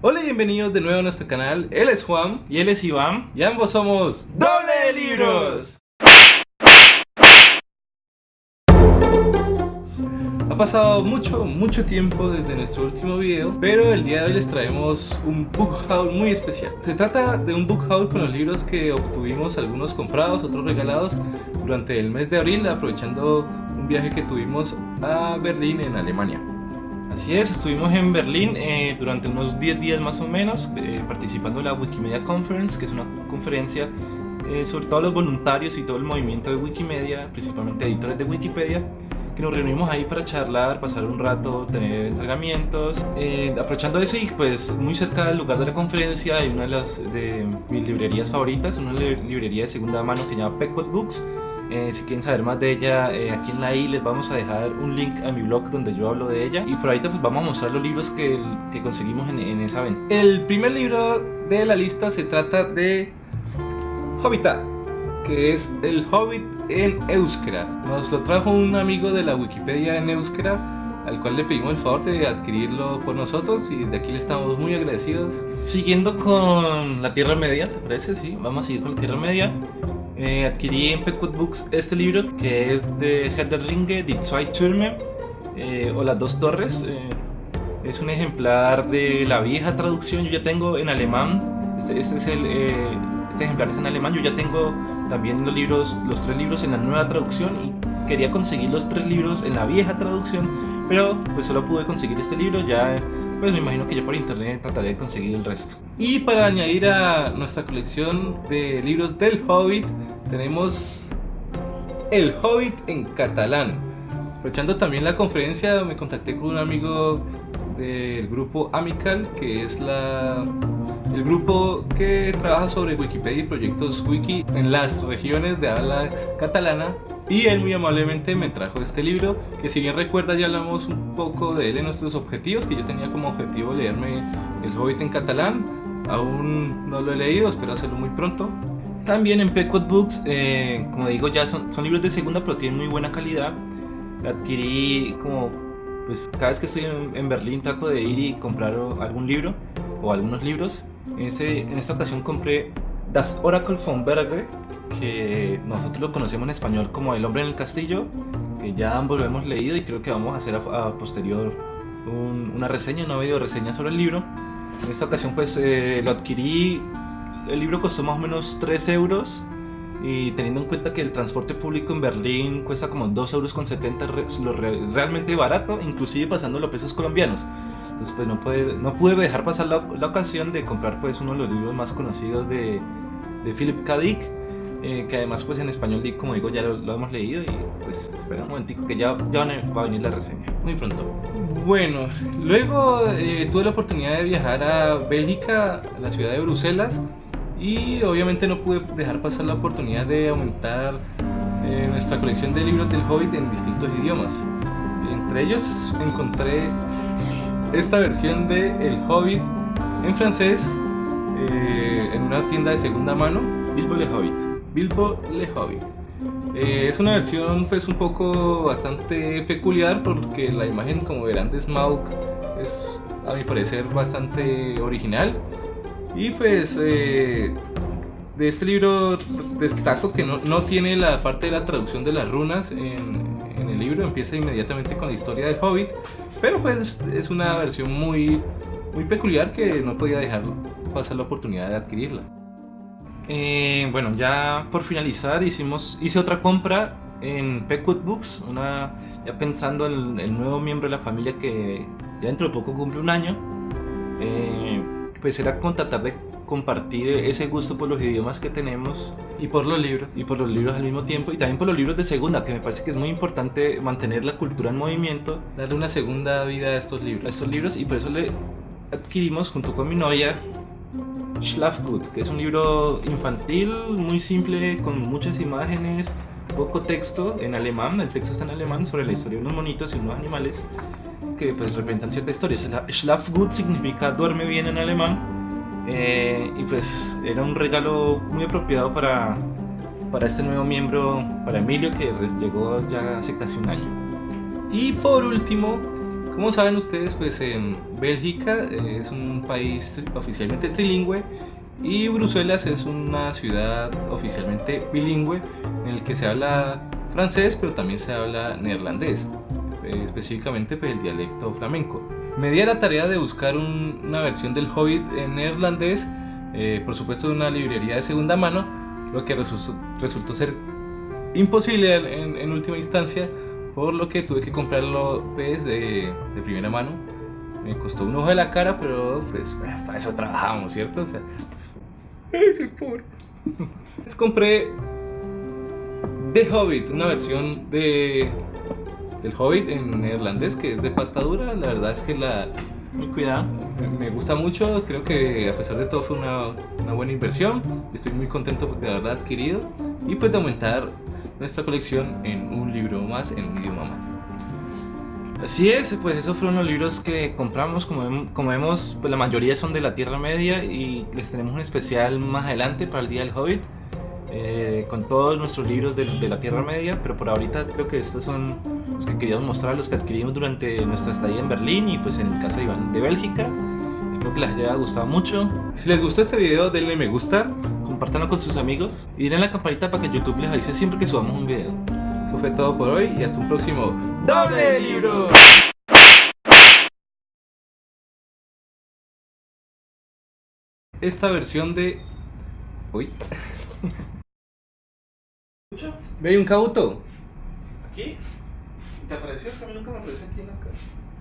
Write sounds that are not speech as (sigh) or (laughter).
Hola y bienvenidos de nuevo a nuestro canal. Él es Juan Y él es Iván. y ambos somos ¡Doble de Libros! Ha pasado mucho, mucho tiempo desde nuestro último video, pero el día de hoy les traemos un book haul muy especial. Se trata de un book haul con los libros que obtuvimos, algunos comprados, otros regalados, durante el mes de abril, aprovechando un viaje que tuvimos a Berlín, en Alemania. Así es, estuvimos en Berlín eh, durante unos 10 días más o menos, eh, participando en la Wikimedia Conference, que es una conferencia eh, sobre todos los voluntarios y todo el movimiento de Wikimedia, principalmente editores de Wikipedia, que nos reunimos ahí para charlar, pasar un rato, tener entrenamientos. Eh, aprovechando eso y pues muy cerca del lugar de la conferencia hay una de las de mis librerías favoritas, una li- librería de segunda mano que se llama Pequot Books. Eh, si quieren saber más de ella, eh, aquí en la i les vamos a dejar un link a mi blog donde yo hablo de ella. Y por ahí pues vamos a mostrar los libros que, que conseguimos en, en esa venta. El primer libro de la lista se trata de Hobbita, que es El Hobbit en Euskera. Nos lo trajo un amigo de la Wikipedia en Euskera, al cual le pedimos el favor de adquirirlo por nosotros y de aquí le estamos muy agradecidos. Siguiendo con la Tierra Media, ¿te parece? Sí, vamos a seguir con la Tierra Media. Eh, adquirí en Pequot Books este libro que es de Herr der Ringe, Die Zwei Türme, eh, o Las Dos Torres. eh, es un ejemplar de la vieja traducción, yo ya tengo en alemán. Este, este es el, este ejemplar es en alemán, yo ya tengo también los libros, los tres libros en la nueva traducción y quería conseguir los tres libros en la vieja traducción, pero pues solo pude conseguir este libro, ya pues me imagino que ya por internet trataré de conseguir el resto. Y para añadir a nuestra colección de libros del Hobbit, tenemos El Hobbit en catalán. Aprovechando también la conferencia, me contacté con un amigo del grupo Amical, que es la, el grupo que trabaja sobre Wikipedia y proyectos wiki en las regiones de habla catalana. Y él muy amablemente me trajo este libro, que si bien recuerda ya hablamos un poco de él en nuestros objetivos, que yo tenía como objetivo leerme El Hobbit en catalán. Aún no lo he leído, espero hacerlo muy pronto. También en Pequot Books, eh, como digo, ya son, son libros de segunda, pero tienen muy buena calidad. Adquirí como, pues cada vez que estoy en, en Berlín trato de ir y comprar algún libro o algunos libros. En, ese, en esta ocasión compré Das Oracle von Berge, que nosotros lo conocemos en español como El hombre en el castillo, que ya ambos lo hemos leído y creo que vamos a hacer a, a posterior un- una reseña, una video reseña sobre el libro. En esta ocasión pues eh, lo adquirí, el libro costó más o menos 3 euros y teniendo en cuenta que el transporte público en Berlín cuesta como 2 euros con 70, re- lo re- realmente barato, inclusive pasándolo a pesos colombianos. Entonces pues no, puede, no pude dejar pasar la, la ocasión de comprar pues uno de los libros más conocidos de, de Philip K. Dick, eh, que además pues en español como digo ya lo, lo hemos leído y pues espera un momentico que ya, ya va a venir la reseña, muy pronto. Bueno, luego eh, tuve la oportunidad de viajar a Bélgica, a la ciudad de Bruselas, y obviamente no pude dejar pasar la oportunidad de aumentar eh, nuestra colección de libros del Hobbit en distintos idiomas. Entre ellos encontré esta versión de El Hobbit en francés eh, en una tienda de segunda mano, Bilbo le Hobbit. Bilbo Le Hobbit. Eh, es una versión pues un poco bastante peculiar porque la imagen como verán de Smaug es a mi parecer bastante original y pues eh, de este libro destaco que no, no tiene la parte de la traducción de las runas en, en el libro empieza inmediatamente con la historia del Hobbit pero pues es una versión muy muy peculiar que no podía dejar pasar la oportunidad de adquirirla Eh, bueno, ya por finalizar hicimos, hice otra compra en Pequot Books, una, ya pensando en el nuevo miembro de la familia que ya dentro de poco cumple un año. Eh, pues era con tratar de compartir ese gusto por los idiomas que tenemos y por los libros y por los libros al mismo tiempo y también por los libros de segunda, que me parece que es muy importante mantener la cultura en movimiento darle una segunda vida a estos libros. a estos libros y por eso le adquirimos junto con mi novia Schlafgut, que es un libro infantil muy simple con muchas imágenes, poco texto en alemán, el texto está en alemán sobre la historia de unos monitos y unos animales que pues representan cierta historia. Schla- Schlafgut significa duerme bien en alemán eh, y pues era un regalo muy apropiado para, para este nuevo miembro, para Emilio que llegó ya hace casi un año. Y por último, Como saben ustedes, pues en Bélgica eh, es un país oficialmente trilingüe y Bruselas es una ciudad oficialmente bilingüe en el que se habla francés pero también se habla neerlandés, eh, específicamente pues, el dialecto flamenco. Me di a la tarea de buscar una versión del Hobbit en neerlandés, eh, por supuesto de una librería de segunda mano, lo que resultó, ser imposible en, última instancia, por lo que tuve que comprarlo pues, de, de primera mano me costó un ojo de la cara, pero pues para eso trabajamos, ¿cierto? O sea, (laughs) soy pobre. Les compré The Hobbit, una versión de del Hobbit en neerlandés que es de pasta dura. La verdad es que la muy cuidado. Me gusta mucho, creo que a pesar de todo fue una, una buena inversión. Estoy muy contento de haberla adquirido y pues de aumentar nuestra colección en un libro más, en un idioma más. Así es, pues esos fueron los libros que compramos, como, como vemos, pues la mayoría son de la Tierra Media y les tenemos un especial más adelante para el Día del Hobbit, eh, con todos nuestros libros de, de, la Tierra Media, pero por ahorita creo que estos son los que queríamos mostrar, los que adquirimos durante nuestra estadía en Berlín y pues en el caso de Iván de Bélgica. Espero que les haya gustado mucho. Si les gustó este video, denle me gusta, compártanlo con sus amigos y denle la campanita para que YouTube les avise siempre que subamos un video. Eso fue todo por hoy y hasta un próximo doble libro. Esta versión de... Uy. (laughs) Ve un cauto. ¿Aquí? ¿Te apareció? Que a mí nunca me apareció aquí en la casa.